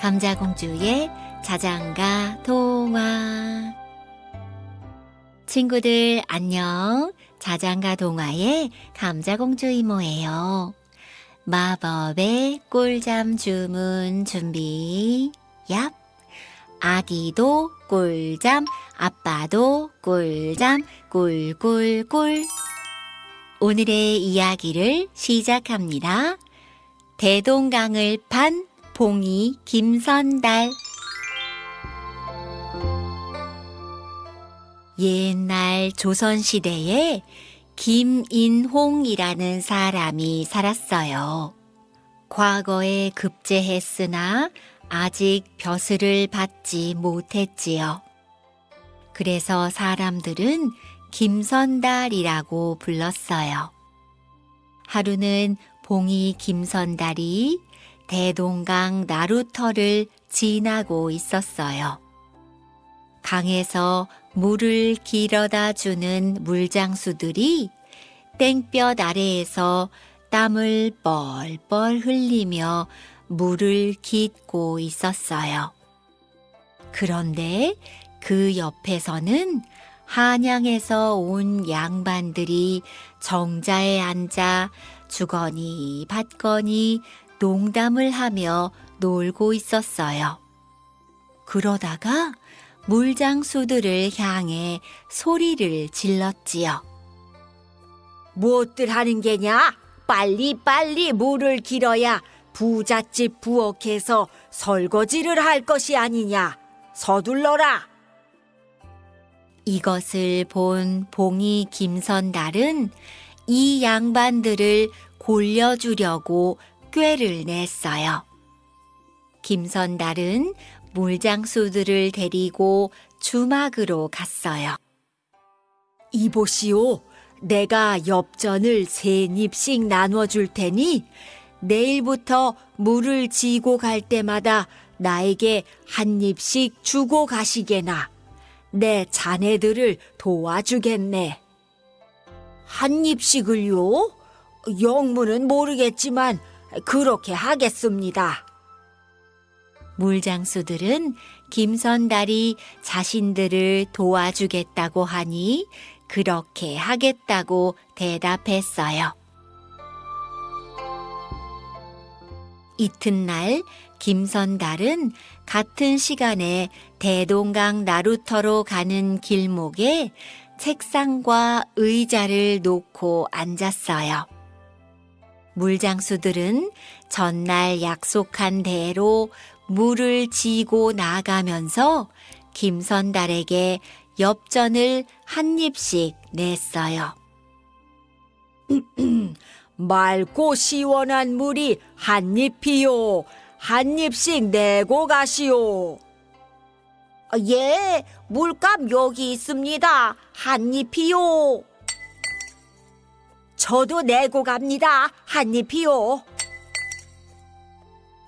감자공주의 자장가 동화 친구들 안녕. 자장가 동화의 감자공주 이모예요. 마법의 꿀잠 주문 준비. 얍. 아기도 꿀잠 아빠도 꿀잠 꿀꿀꿀. 오늘의 이야기를 시작합니다. 대동강을 판 봉이 김선달 옛날 조선시대에 김인홍이라는 사람이 살았어요. 과거에 급제했으나 아직 벼슬을 받지 못했지요. 그래서 사람들은 김선달이라고 불렀어요. 하루는 봉이 김선달이 대동강 나루터를 지나고 있었어요. 강에서 물을 길어다 주는 물장수들이 땡볕 아래에서 땀을 뻘뻘 흘리며 물을 깃고 있었어요. 그런데 그 옆에서는 한양에서 온 양반들이 정자에 앉아 주거니 받거니 농담을 하며 놀고 있었어요. 그러다가 물장수들을 향해 소리를 질렀지요. 무엇들 하는 게냐? 빨리 빨리 물을 길어야 부잣집 부엌에서 설거지를 할 것이 아니냐. 서둘러라. 이것을 본 봉이 김선달은 이 양반들을 골려주려고 꾀를 냈어요. 김선달은 물장수들을 데리고 주막으로 갔어요. 이보시오. 내가 엽전을 세 입씩 나눠줄 테니 내일부터 물을 지고 갈 때마다 나에게 한 입씩 주고 가시게나. 내 자네들을 도와주겠네. 한 입씩을요? 영문은 모르겠지만 그렇게 하겠습니다. 물장수들은 김선달이 자신들을 도와주겠다고 하니 그렇게 하겠다고 대답했어요. 이튿날 김선달은 같은 시간에 대동강 나루터로 가는 길목에 책상과 의자를 놓고 앉았어요. 물장수들은 전날 약속한 대로 물을 지고 나가면서 김선달에게 엽전을 한 입씩 냈어요. 맑고 시원한 물이 한 입이요. 한 입씩 내고 가시오. 예, 물감 여기 있습니다. 한 입이요. 저도 내고 갑니다. 한 입이요.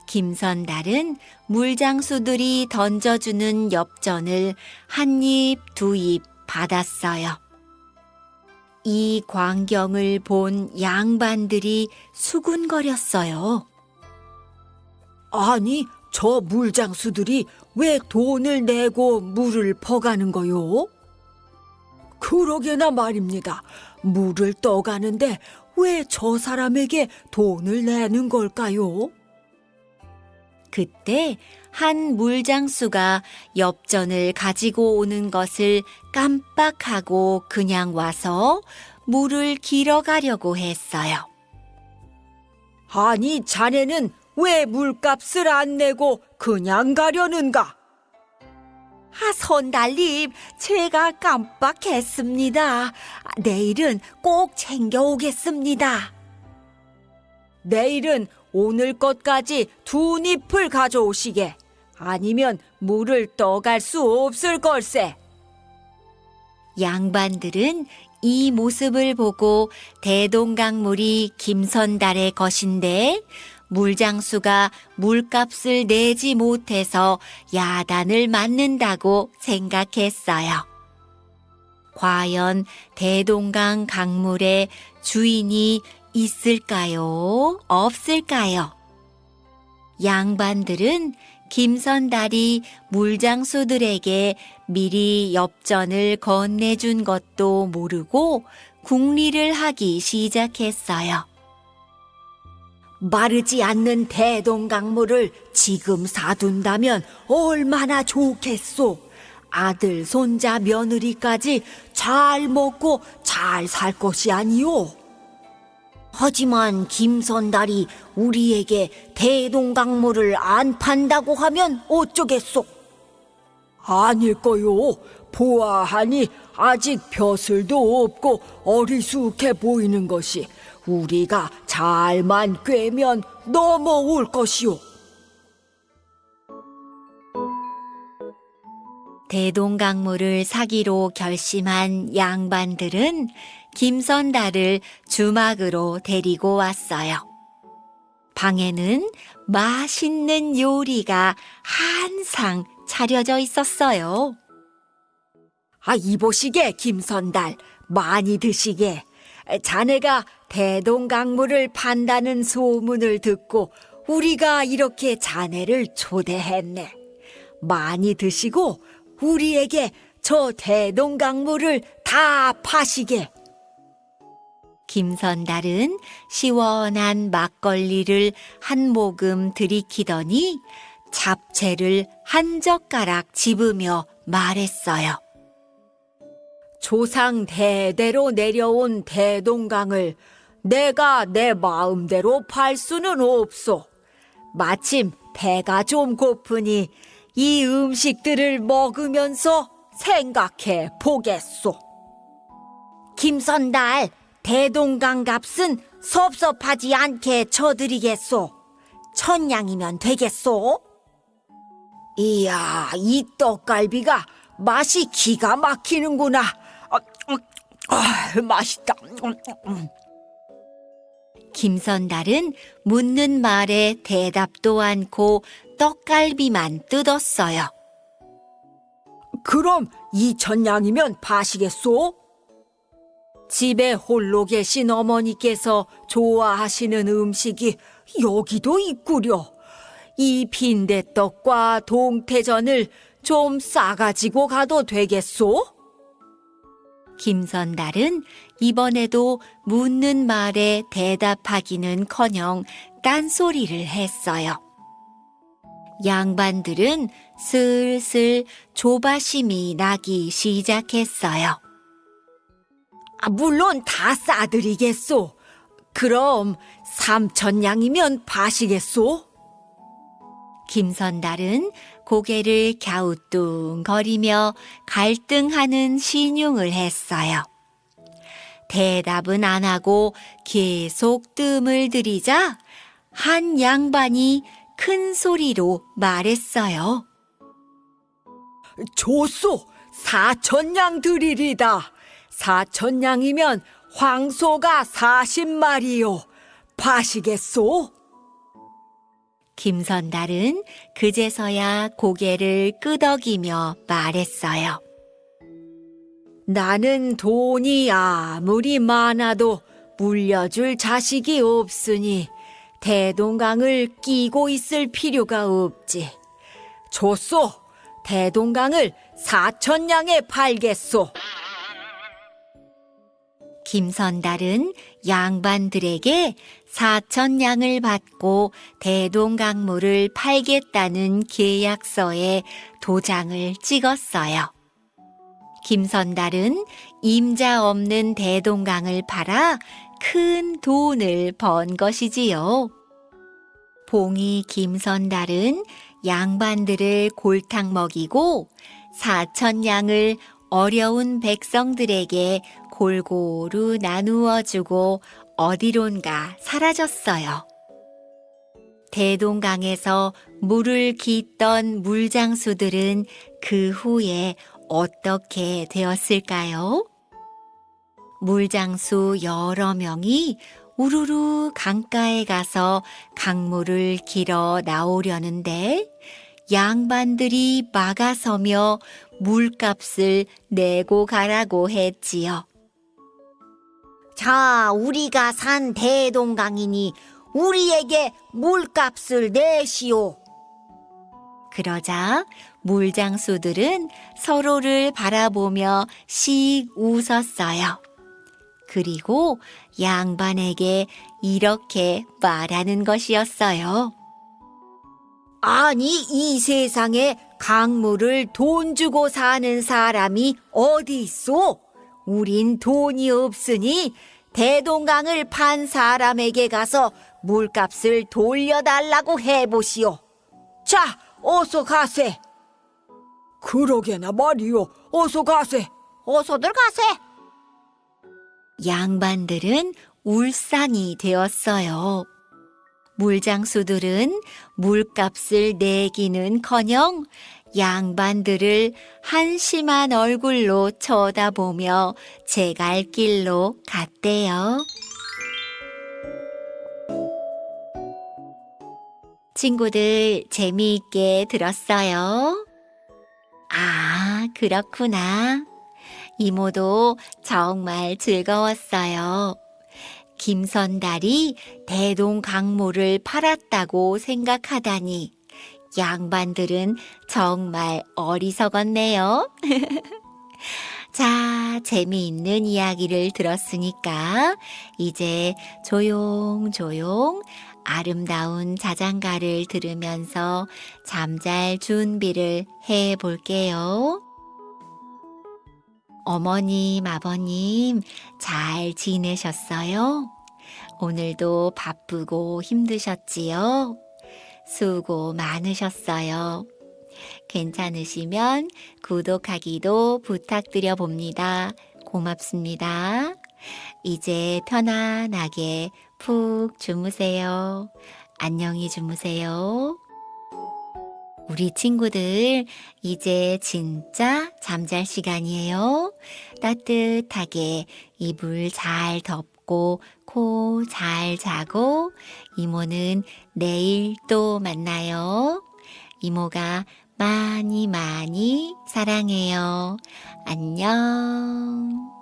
김선달은 물장수들이 던져주는 엽전을 한 입, 두 입 받았어요. 이 광경을 본 양반들이 수군거렸어요. 아니, 저 물장수들이 왜 돈을 내고 물을 퍼가는 거요? 그러게나 말입니다. 물을 떠가는데 왜 저 사람에게 돈을 내는 걸까요? 그때 한 물장수가 엽전을 가지고 오는 것을 깜빡하고 그냥 와서 물을 길어 가려고 했어요. 아니, 자네는 왜 물값을 안 내고 그냥 가려는가? 아, 선달님, 제가 깜빡했습니다. 내일은 꼭 챙겨오겠습니다. 내일은 오늘 것까지 두 잎을 가져오시게. 아니면 물을 떠갈 수 없을 걸세. 양반들은 이 모습을 보고 대동강물이 김선달의 것인데 물장수가 물값을 내지 못해서 야단을 맞는다고 생각했어요. 과연 대동강 강물의 주인이 있을까요? 없을까요? 양반들은 김선달이 물장수들에게 미리 엽전을 건네준 것도 모르고 궁리를 하기 시작했어요. 마르지 않는 대동강물을 지금 사둔다면 얼마나 좋겠소. 아들, 손자, 며느리까지 잘 먹고 잘 살 것이 아니오. 하지만 김선달이 우리에게 대동강물을 안 판다고 하면 어쩌겠소? 아닐 거요. 보아하니 아직 벼슬도 없고 어리숙해 보이는 것이 우리가 잘만 꿰면 넘어올 것이오. 대동강물을 사기로 결심한 양반들은 김선달을 주막으로 데리고 왔어요. 방에는 맛있는 요리가 한상 차려져 있었어요. 아, 이보시게, 김선달. 많이 드시게. 자네가 대동강물을 판다는 소문을 듣고 우리가 이렇게 자네를 초대했네. 많이 드시고 우리에게 저 대동강물을 다 파시게. 김선달은 시원한 막걸리를 한 모금 들이키더니 잡채를 한 젓가락 집으며 말했어요. 조상 대대로 내려온 대동강을 내가 내 마음대로 팔 수는 없소. 마침 배가 좀 고프니 이 음식들을 먹으면서 생각해 보겠소. 김선달, 대동강 값은 섭섭하지 않게 쳐드리겠소. 천냥이면 되겠소? 이야, 이 떡갈비가 맛이 기가 막히는구나. 아, 음, 아, 맛있다. 음, 음. 김선달은 묻는 말에 대답도 않고 떡갈비만 뜯었어요. 그럼 이천냥이면 파시겠소? 집에 홀로 계신 어머니께서 좋아하시는 음식이 여기도 있구려. 이 빈대떡과 동태전을 좀 싸가지고 가도 되겠소? 김선달은 이번에도 묻는 말에 대답하기는커녕 딴소리를 했어요. 양반들은 슬슬 조바심이 나기 시작했어요. 아, 물론 다 싸드리겠소. 그럼 삼천냥이면 파시겠소? 김선달은 고개를 갸우뚱거리며 갈등하는 신용을 했어요. 대답은 안 하고 계속 뜸을 들이자 한 양반이 큰 소리로 말했어요. 좋소! 사천냥 드리리다. 사천냥이면 황소가 사십 마리요. 파시겠소? 김선달은 그제서야 고개를 끄덕이며 말했어요. 나는 돈이 아무리 많아도 물려줄 자식이 없으니 대동강을 끼고 있을 필요가 없지. 좋소. 대동강을 사천냥에 팔겠소. 김선달은 양반들에게 사천냥을 받고 대동강물을 팔겠다는 계약서에 도장을 찍었어요. 김선달은 임자 없는 대동강을 팔아 큰 돈을 번 것이지요. 봉이 김선달은 양반들을 골탕 먹이고 사천냥을 어려운 백성들에게 골고루 나누어 주고 어디론가 사라졌어요. 대동강에서 물을 깃던 물장수들은 그 후에 어떻게 되었을까요? 물장수 여러 명이 우르르 강가에 가서 강물을 길어 나오려는데 양반들이 막아서며 물값을 내고 가라고 했지요. 자, 우리가 산 대동강이니 우리에게 물값을 내시오. 그러자 물장수들은 서로를 바라보며 씩 웃었어요. 그리고 양반에게 이렇게 말하는 것이었어요. 아니 이 세상에 강물을 돈 주고 사는 사람이 어디 있어? 우린 돈이 없으니 대동강을 판 사람에게 가서 물값을 돌려달라고 해보시오. 자, 어서 가세. 그러게나 말이오. 어서 가세. 어서들 가세. 양반들은 울상이 되었어요. 물장수들은 물값을 내기는커녕 양반들을 한심한 얼굴로 쳐다보며 제 갈 길로 갔대요. 친구들 재미있게 들었어요? 아, 그렇구나. 이모도 정말 즐거웠어요. 김선달이 대동강모를 팔았다고 생각하다니 양반들은 정말 어리석었네요. 자, 재미있는 이야기를 들었으니까 이제 조용조용 아름다운 자장가를 들으면서 잠잘 준비를 해 볼게요. 어머님, 아버님, 잘 지내셨어요? 오늘도 바쁘고 힘드셨지요? 수고 많으셨어요. 괜찮으시면 구독하기도 부탁드려 봅니다. 고맙습니다. 이제 편안하게 푹 주무세요. 안녕히 주무세요. 우리 친구들, 이제 진짜 잠잘 시간이에요. 따뜻하게 이불 잘 덮 고, 코 잘 자고, 이모는 내일 또 만나요. 이모가 많이 많이 사랑해요. 안녕.